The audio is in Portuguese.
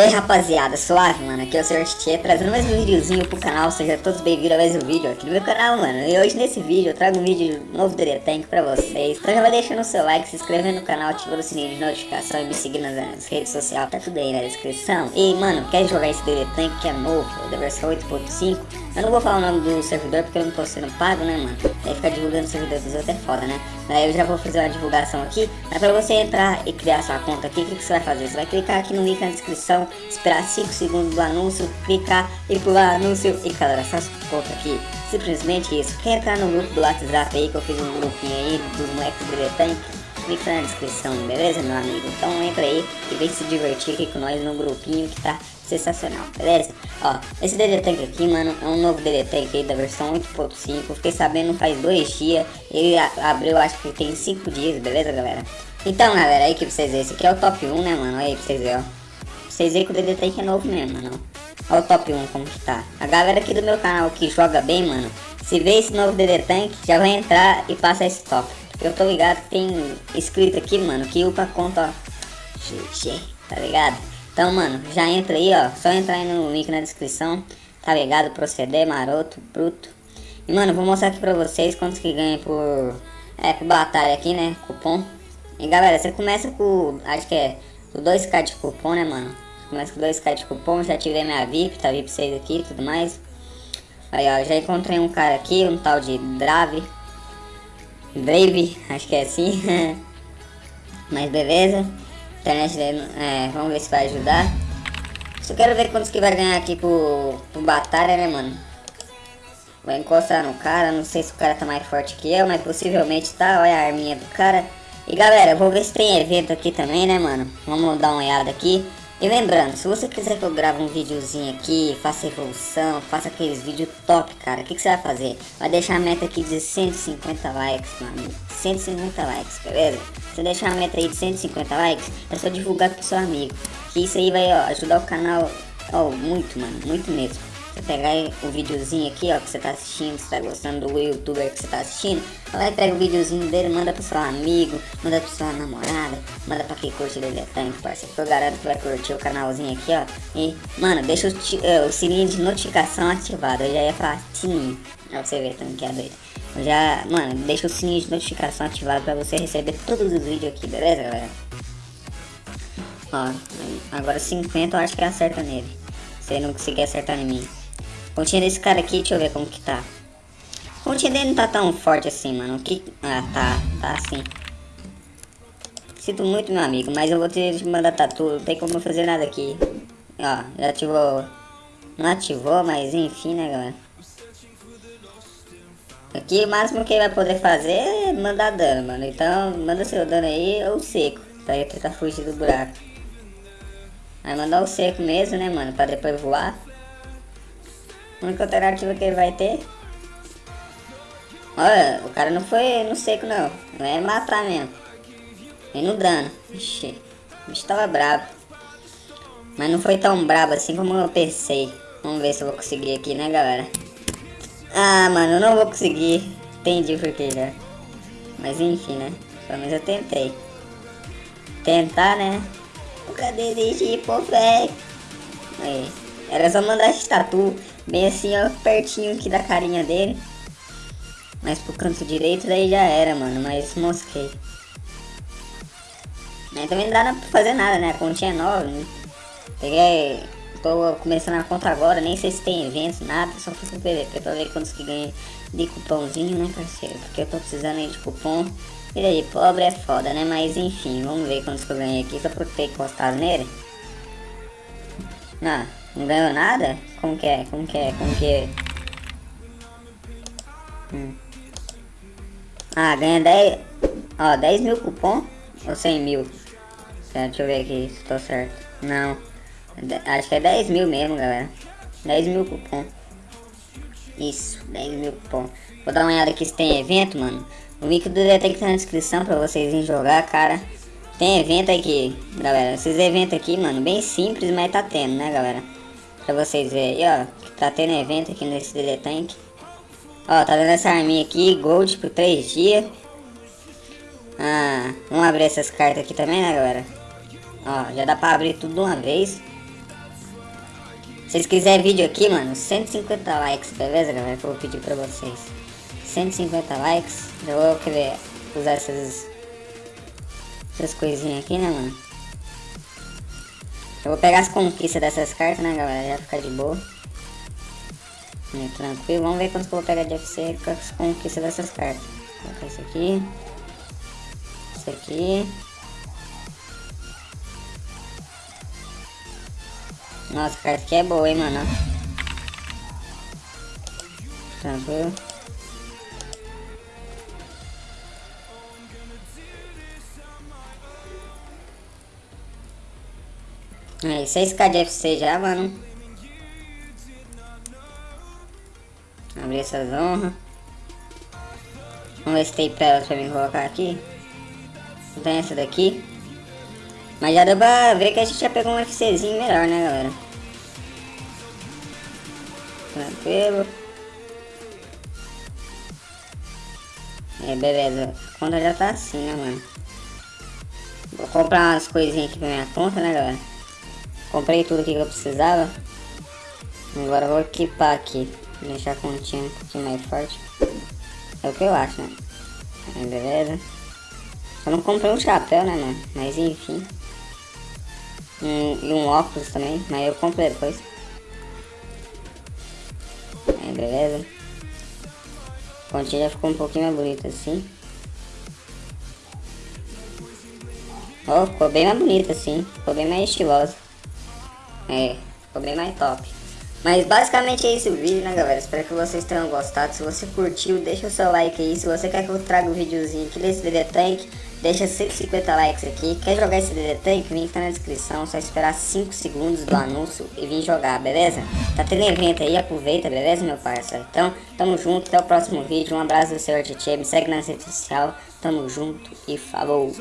aí rapaziada, suave mano, aqui é o Sr. Tietê trazendo mais um videozinho pro canal, sejam todos bem-vindos a mais um vídeo aqui no meu canal mano. E hoje nesse vídeo eu trago um vídeo novo do Tank pra vocês. Então já vai deixando o seu like, se inscrevendo no canal, ativando o sininho de notificação e me seguindo nas redes sociais, tá tudo aí na descrição. E mano, quer jogar esse Tank que é novo, da versão 8.5 Eu não vou falar o nome do servidor porque eu não tô sendo pago né mano Aí ficar divulgando o servidor dos outros é foda né Aí eu já vou fazer uma divulgação aqui Mas pra você entrar e criar sua conta aqui, o que, que você vai fazer? Você vai clicar aqui no link na descrição esperar 5 segundos do anúncio, clicar e pular anúncio e cadastrar essa conta aqui. Simplesmente isso. Quer entrar no grupo do WhatsApp aí, que eu fiz um grupinho aí dos moleques do Tank? Clica na descrição, beleza meu amigo? Então entra aí e vem se divertir aqui com nós no grupinho que tá sensacional, beleza? Ó, esse DD Tank aqui, mano, é um novo DD Tank aí da versão 8.5 Fiquei sabendo faz dois dias, ele abriu acho que tem 5 dias, beleza galera? Então galera, aí que vocês verem, esse aqui é o top 1 né mano, aí pra vocês verem, ó vocês veem que o DD Tank é novo mesmo, mano. Olha o top 1 como que tá. A galera aqui do meu canal que joga bem, mano. Se vê esse novo DD Tank, já vai entrar e passa esse top. Eu tô ligado que tem escrito aqui, mano, que upa conta, ó. GG, tá ligado? Então, mano, já entra aí, ó. Só entrar aí no link na descrição. Tá ligado? Proceder, maroto, bruto. E, mano, vou mostrar aqui pra vocês quantos que ganha por... É, por batalha aqui, né? Cupom. E, galera, você começa com... Acho que é... O 2k de cupom, né, mano? Começa com 2k de cupom, já tirei minha VIP, tá VIP 6 aqui e tudo mais. Aí ó, já encontrei um cara aqui, um tal de Drave. Brave, acho que é assim. Mas beleza. Internet dele, é, vamos ver se vai ajudar. Só quero ver quantos que vai ganhar aqui pro, pro batalha, né, mano? Vou encostar no cara, não sei se o cara tá mais forte que eu, mas possivelmente tá. Olha a arminha do cara. E galera, vou ver se tem evento aqui também, né, mano? Vamos dar uma olhada aqui. E lembrando, se você quiser que eu grave um videozinho aqui, faça evolução, faça aqueles vídeos top, cara, o que, que, você vai fazer? Vai deixar a meta aqui de 150 likes, mano. 150 likes, beleza? Se deixar a meta aí de 150 likes, é só divulgar pro seu amigo. Que isso aí vai ó, ajudar o canal ó, muito, mano, muito mesmo. Pegar o videozinho aqui, ó, que você tá assistindo, você tá gostando do youtuber que você tá assistindo, vai pega o videozinho dele, manda pro seu amigo, manda pro sua namorada, manda pra quem curte dele tanto, parceiro. Eu garanto que vai curtir o canalzinho aqui, ó. E, mano, deixa o, uh, o sininho de notificação ativado. Eu já ia falar sininho, pra você ver tanto que é doido. Já, mano, deixa o sininho de notificação ativado pra você receber todos os vídeos aqui, beleza, galera? Ó, agora 50 eu acho que acerta nele. Se ele não conseguir acertar em mim. Pontinha desse cara aqui, deixa eu ver como que tá. A dele não tá tão forte assim, mano. Que... Ah, tá. Tá assim. Sinto muito, meu amigo, mas eu vou ter que mandar tatu. Não tem como fazer nada aqui. Ó, já ativou... Não ativou, mas enfim, né, galera. Aqui o máximo que ele vai poder fazer é mandar dano, mano. Então, manda seu dano aí ou seco. Pra ele tentar fugir do buraco. Vai mandar o seco mesmo, né, mano? Pra depois voar. A única alternativa que ele vai ter. Olha, o cara não foi no seco não. Não é matar mesmo. Vem no dano. Ixi, o bicho tava bravo. Mas não foi tão brabo assim como eu pensei. Vamos ver se eu vou conseguir aqui, né, galera? Ah, mano, eu não vou conseguir. Entendi por que já. Mas enfim, né? Pelo menos eu tentei. Tentar, né? Nunca desistir, pô, velho. Aí. Era só mandar esse tatu bem assim, ó, pertinho aqui da carinha dele. Mas pro canto direito daí já era, mano, mas mosquei. Também não dá pra fazer nada, né? A continha é nova, né? Peguei. Tô começando a conta agora, nem sei se tem eventos, nada, só fiz o PVP pra ver quantos que ganhei de cupomzinho, né, parceiro? Porque eu tô precisando aí de cupom. E aí, pobre é foda, né? Mas enfim, vamos ver quantos que eu ganhei aqui só por ter encostado nele. Ah, não ganhou nada? Como que é? Como que é? Como que é? Hum. Ah, ganha 10... Ó, 10 mil cupom? Ou 100 mil? Deixa eu ver aqui se tô certo. Não. Acho que é 10 mil mesmo, galera. 10 mil cupom. Isso, 10 mil cupom. Vou dar uma olhada aqui se tem evento, mano. O link do DT que tá na descrição pra vocês irem jogar, cara. Tem evento aqui, galera. Esses eventos aqui, mano, bem simples, mas tá tendo, né, galera? Pra vocês verem ó. Tá tendo evento aqui nesse DD Tank. Ó, tá dando essa arminha aqui, gold por 3 dias. Ah, vamos abrir essas cartas aqui também, né, galera? Ó, já dá pra abrir tudo de uma vez. Se vocês quiserem vídeo aqui, mano, 150 likes, beleza, galera? Que eu vou pedir pra vocês. 150 likes. Já vou querer usar essas, essas coisinhas aqui, né, mano? Eu vou pegar as conquistas dessas cartas, né, galera? Já ficar de boa. Tranquilo. Vamos ver quanto que eu vou pegar de FC com as conquistas dessas cartas. Vou colocar isso aqui. Isso aqui. Nossa, a carta aqui é boa, hein, mano. Tranquilo. É, 6k de FC já, mano. Abrir essas honras. Vamos ver se tem pelas pra mim colocar aqui. Não tem essa daqui. Mas já deu pra ver que a gente já pegou um FCzinho melhor, né, galera? Tranquilo. É, beleza. A conta já tá assim, né, mano? Vou comprar umas coisinhas aqui pra minha conta, né, galera? Comprei tudo que eu precisava. Agora vou equipar aqui. Deixar a continha um pouquinho mais forte. É o que eu acho, né? Beleza. Eu não comprei um chapéu, né, mano? Mas enfim. Um, e um óculos também, mas eu comprei depois. Beleza. A continha já ficou um pouquinho mais bonita assim. Oh, ficou bem mais bonita assim. Ficou bem mais estilosa. É, ficou bem mais top. Mas basicamente é esse o vídeo, né galera? Espero que vocês tenham gostado. Se você curtiu, deixa o seu like aí. Se você quer que eu traga um videozinho aqui desse DD Tank, deixa 150 likes aqui. Quer jogar esse DD Tank? O link tá na descrição. Só esperar 5 segundos do anúncio e vir jogar, beleza? Tá tendo evento aí, aproveita, beleza, meu parceiro? Então, tamo junto, até o próximo vídeo. Um abraço do Senhor Tietchan, me segue na rede social. Tamo junto e falou!